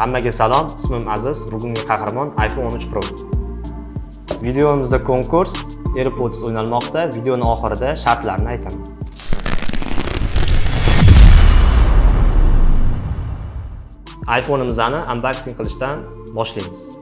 Hammaga salom, ismim Aziz. Bugungi qahramon iPhone 13 Pro. Videomizda konkurs AirPods o'ynalmoqda. Videoning oxirida shartlarni aytaman. iPhone'imizni unboxing qilishdan boshlaymiz.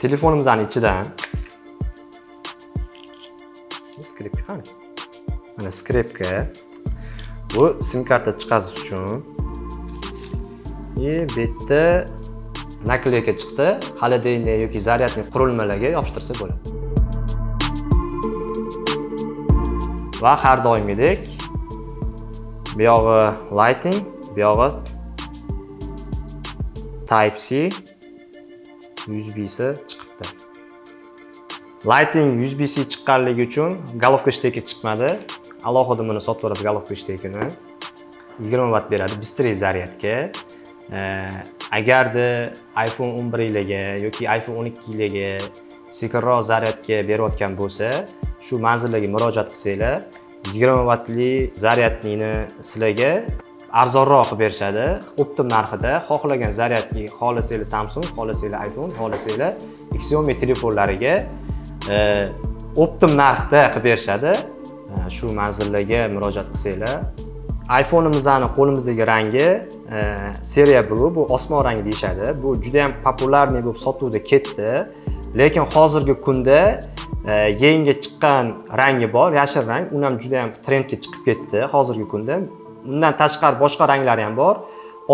Telefonimizni ichidan skripka qani mana skripka bu sim karta chiqarish uchun и bu yerda nakleyka chiqdi холодильник yoki zaryadnik qurilmalarga yopishtirsa bo'ladi. Va har doimgidek bu yog'i lighting bu yog'i type c USB-si. Lighting USB chiqqanligi uchun galovka shteki chiqmadi. Alohida buni sotib olasiz galovka shtekini. 20 vatt beradi быстрее zaryadga. Agarda iPhone 11 larga yoki iPhone 12 larga sekinroq zaryadga berayotgan bo'lsa, shu manzillarga murojaat qilsanglar, 20 vattli zaryadnikni sizlarga arzonroq qilib berishadi optim narxida xohlagan zaryadni xohlasanglar samsung xohlasanglar iphone xohlasanglar xiaomi telefonlariga optim narxda qilib berishadi. Shu manzillarga murojaat qilsanglar. iphoneimizni qo'limizdagi rangi seriya blue bu osmon rangi deyishadi. Bu juda yam populyarniy bo'lib sotuvda ketdi. Lekin hozirgi kunda yangi chiqqan rangi bor yashil rang u ham juda yam trendga chiqib ketdi. Hozirgi kunda undan tashqari boshqa ranglari ham bor.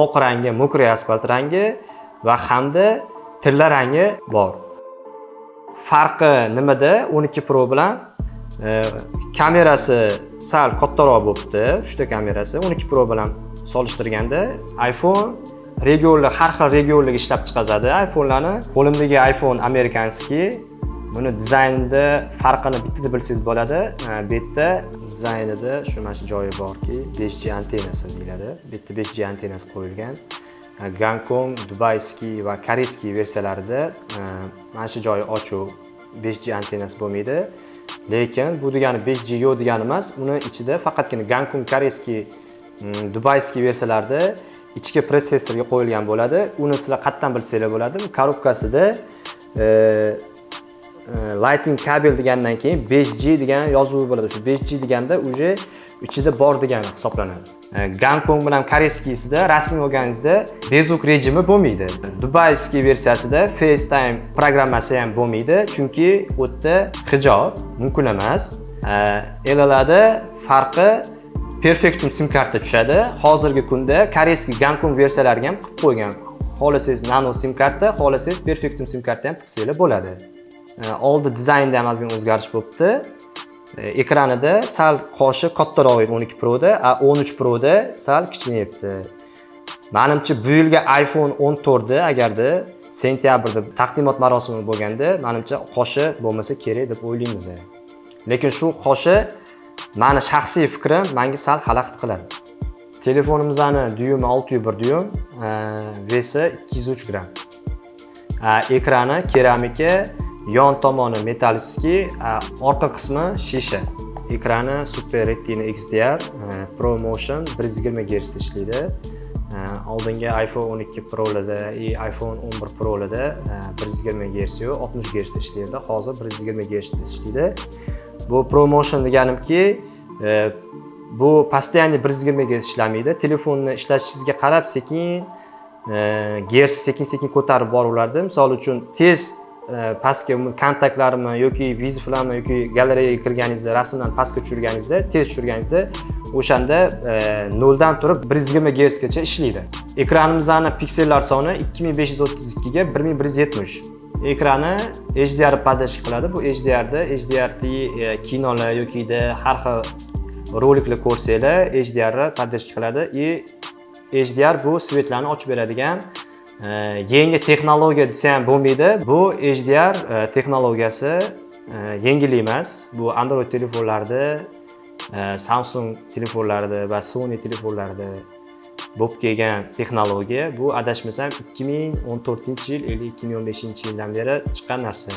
Oq rangi mokriy asfalt rangi va hamda tilla rangi bor. Farqi nimada? 12 pro bilan e, kamerasi sal kattaroq bo'libdi uchta kamerasi 12 pro bilan solishtirganda iphone regionli har xil regionlarga ishlab chiqazadi. iphonelarni qo'limdagi iphone amerikanskiy buni dizaynida farqini bittada bilsangiz bo'ladi. E, Bu yerda dizaynida shu mana shu joyi borki 5G antennasi deyiladi. Bu yerda 5G antennasi qo'yilgan. Gankong, Dubayskiy va Koreyskiy versiyalarida e, mana shu joyi ochuv 5G antennasi bo'lmaydi. Lekin bu degani 5G yo'q degani emas uni ichida faqatgina Gankong, Koreyskiy Dubayskiy versiyalarida ichki protsessorga qo'yilgan bo'ladi. Uni sizlar qayerdan bilsanglar bo'ladi korobkasida e, e, lighting kabel degandan keyin 5G degan yozuvi bo'ladi. Shu 5G deganda уже ichida bor degani hisoblanadi. E, gonkong bilan koreyskiysida rasmiy olganingizda bezuk rejimi bo'lmaydi. Dubayskiy versiyasida facetime programmasi ham bo'lmaydi chunki u yerda hijob mumkin emas. E, Elalarda farqi perfectum sim karta tushadi. Hozirgi kunda koreyskiy gonkong versiyalariga ham qilib qo'ygan. Xohlasangiz nano sim karta xohlasangiz perfectum sim karta ham tiqsanglar bo'ladi. E, oldi dizaynda ham ozgina o'zgarish bo'libdi. Ekranida sal qoshi kattaroq edi 12 proda a 13 proda sal kichinayapti Menimcha bu yilgi iphone 14 da agarda sentyabrda taqdimot marosimi bo'lganda menimcha qoshi bo'lmasa kerak deb o'ylaymiz. Lekin shu qoshi mani shaxsiy fikrim menga sal xalaqit qiladi. Telefonimizni duyumi 601 duyum vesi 203 gramm ekrani keramika yon tomoni metallskiy orqa qismi shisha. Ekrani super retina xdr e, promotion 120 Hz ishlaydi oldingi iphone 12 prolarda и iphone 11 prolarda e, 120 Hz yo'q 60 Hz ishlaydi hozir 120 Hz ishlaydi bu promotion deganimki e, bu постоянно 120 Hz ishlamaydi. Telefonni ishlatishingizga qarab sekin gersi sekin sekin ko'tarib boraveradi misol uchun tez E, pastga kontaktlarimi yoki viziflarmi yoki galereyaga kirganingizda rasmlarni pastga tushirganingizda tez tushirganingizda o'shanda e, noldan turib 120 gersgacha ishlaydi. Ekranimizni piksellar soni 2532 ga 1170 ekrani HDR поддержка qiladi. Bu HDRda HDR e, kinolar yokida har xil roliklar ko'rsanglar hdrni поддержка qiladi. И HDR bu svetlarni ochib beradigan Э, yangi texnologiya desa ham bo'lmaydi. Bu hdr e, texnologiyasi e, yengil emas. Bu android telefonlarda e, samsung telefonlarida va sony telefonlarida bo'lib kelgan texnologiya. Bu adashmasam 2014 yil yoki 2015 yildan beri chiqqan narsa.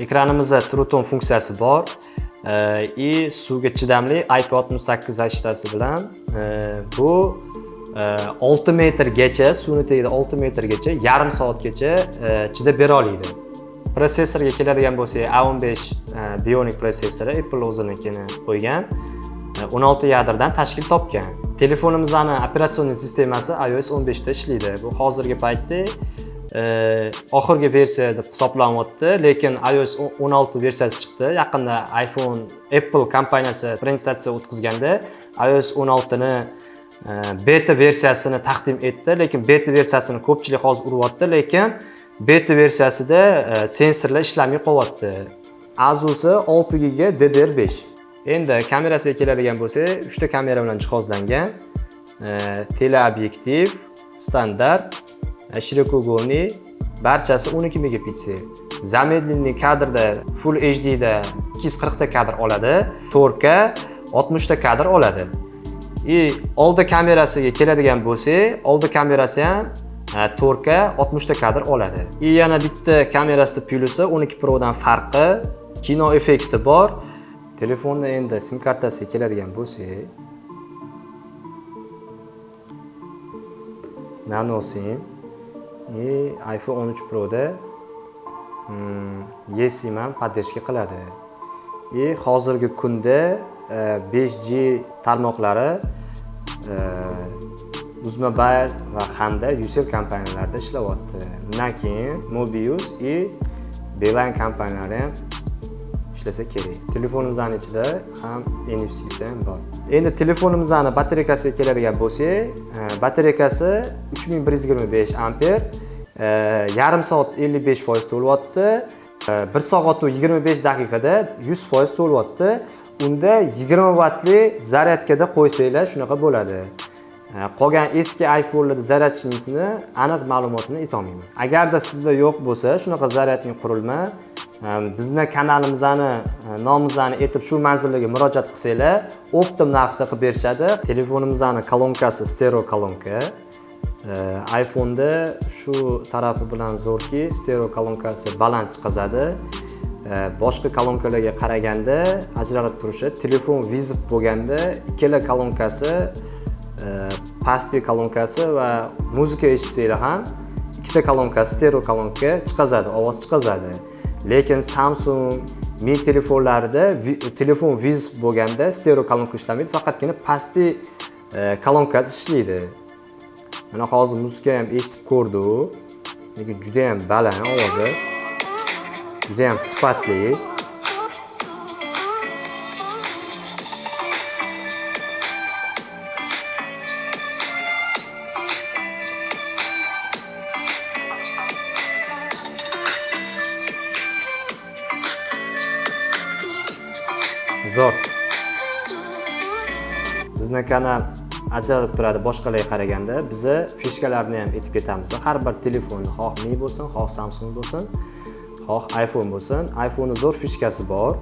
Ekranimizda truton funksiyasi bor и suvga chidamli IP68 zashtasi bilan bu Э, 6 metrgacha suvni tagida 6 metrgacha yarim soatgacha e, chidab bera oladi protsessorga keladigan bo'lsak A15 e, Bionic protsessori Apple o'zinikini qo'ygan e, 16 yadrdan tashkil topgan. Telefonimizni operatsion sistemasi iOS 15 da ishlaydi. Bu hozirgi paytda oxirgi versiya deb hisoblanyapti lekin iOS 16 versiyasi chiqdi. Yaqinda iPhone Apple kompaniyasi prezentatsiya o'tkazganda iOS 16 ni beta versiyasini taqdim etdi lekin beta versiyasini ko'pchilik hozir uryapti lekin beta versiyasida sensorlar ishlamay qolyapti. Azusi 6 giga DDR5 endi kamerasiga keladigan bo'lsak 3 ta kamera bilan jihozlangan teleobyektiv standart shirokouгольный barchasi 12 megapiksel. Замедленный kadrda full hd da 240 ta kadr oladi 4k 60 ta kadr oladi и oldi kamerasiga keladigan bo'lsak oldi kamerasi ham 4K 60 ta kadr oladi. И yana bitta kamerasi plyusi 12 Pro dan farqi kino effekti bor. Telefonni endi sim kartasiga keladigan bo'lsak nano sim и iPhone 13 Pro da hmm, eSIM ham поддержка qiladi. И hozirgi kunda 5G tarmoqlari e, uzmobile va hamda ucell kompaniyalarida ishlayapti undan keyin mobius и beeline kompaniyalari ham ishlasa kerak. Telefonimizning ichida ham NFC ham bor. Endi telefonimizning batareykasiga keladigan bo'lsak e, batareykasi 3125 amper e, yarim soat 55% to'lyapti. 1 soat 25 daqiqada 100% to'lyapti. Unda 20 vattli zaryadkada qo'ysanglar shunaqa bo'ladi. E, qolgan eski iphonelarda zaryadchisini aniq ma'lumotini aytolmayman. Agarda sizda yo'q bo'lsa shunaqa zaryadli qurilma e, bizni kanalimizni e, nomimizni aytib shu manzillarga murojaat qilsanglar optim narxda qilib berishadi. Telefonimizni kolonkasi stereo kolonka iphone'da shu tarafi bilan zo'rki stereo kolonkasi baland chiqazadi boshqa kolonkalarga qaraganda ajralib turishi telefon vizib bo'lganda ikkala kolonkasi e, pastki kolonkasi va muzika eshitsanglar ham ikkita kolonkasi stereo kolonka chiqazadi ovoz chiqazadi. Lekin samsung mi telefonlarida telefon vizib bo'lganda stereo kolonka ishlamaydi faqatgina pastki e, kolonkasi ishlaydi. Mana hozir muzika ham eshitib ko'rdi lekin juda ham baland ovozi. Judayam sifatli. Zo'r. Bizni kanal ajralib turadi boshqalarga qaraganda. Biza fishkalarni ham aytib ketamiz. Har bir telefonni xoh mi bo'lsin xoh samsung bo'lsin. Xoh iphone bo'lsin. iphone zo'r fishkasi bor.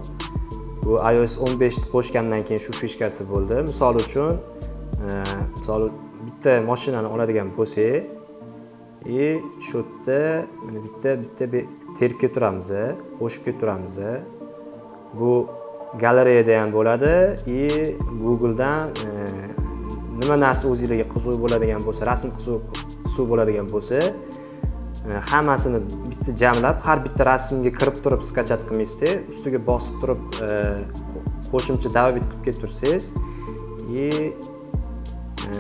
Bu ios 15 qo'shgandan keyin shu fishkasi bo'ldi. Misol uchun e, misol bitta mashinani oladigan bo'lsak и shu yerda mana bitta bitta terib kelib turamiz e, qo'shib kelib e. bu galereyada ham bo'ladi и googledan nima narsa o'zinglarga qiziq bo'ladigan bo'lsa rasm qiziq bo'ladigan bo'lsa hammasini bitta jamlab har bitta rasmga kirib turib skachat qilmaysizda ustiga bosib turib e, qo'shimcha добавить qilib ketib tursangiz и e,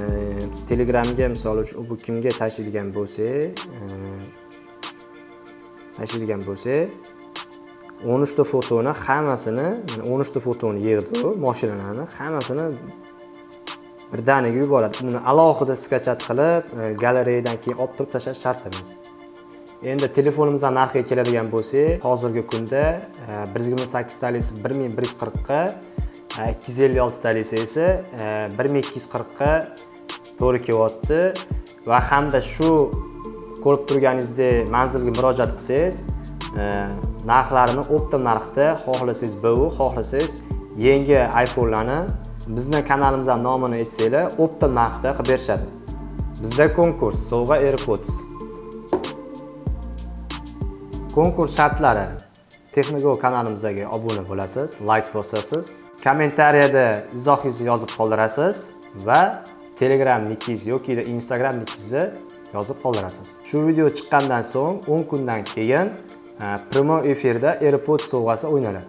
telegramga misol uchun bu kimga tashlaydigan bo'lsa e, tashlaydigan bo'lsa o'n uchta fotoni hammasini o'n uchta fotoni yig'di u mashinalarni hammasini birdaniga yuboradi. Uni alohida skachat qilib galereyadan keyin olib turib tashlash shart emas. Endi telefonimizdan narxiga keladigan bo'lsak hozirgi kunda e, 128 talisi 1140 ga 256 talisi esa e, 1240 ga to'g'ri kelyapti. Va hamda shu ko'rib turganingizdek manzilga murojaat qilsangiz e, narxlarini optim narxda xohlasangiz bu xohlasangiz yangi iPhone'larni bizni kanalimizdan nomini aytsanglar optim narxda qilib berishadi. Bizda konkurs sovg'a AirPods. Konkurs shartlari texnogo kanalimizga obuna bo'lasiz like bosasiz kommentariyada izohingizni yozib qoldirasiz va telegram nikingiz yoki instagram nikingizni yozib qoldirasiz. Shu video chiqqandan so'ng 10 kundan keyin e, promo efirda airpods sovg'asi o'ynaladi.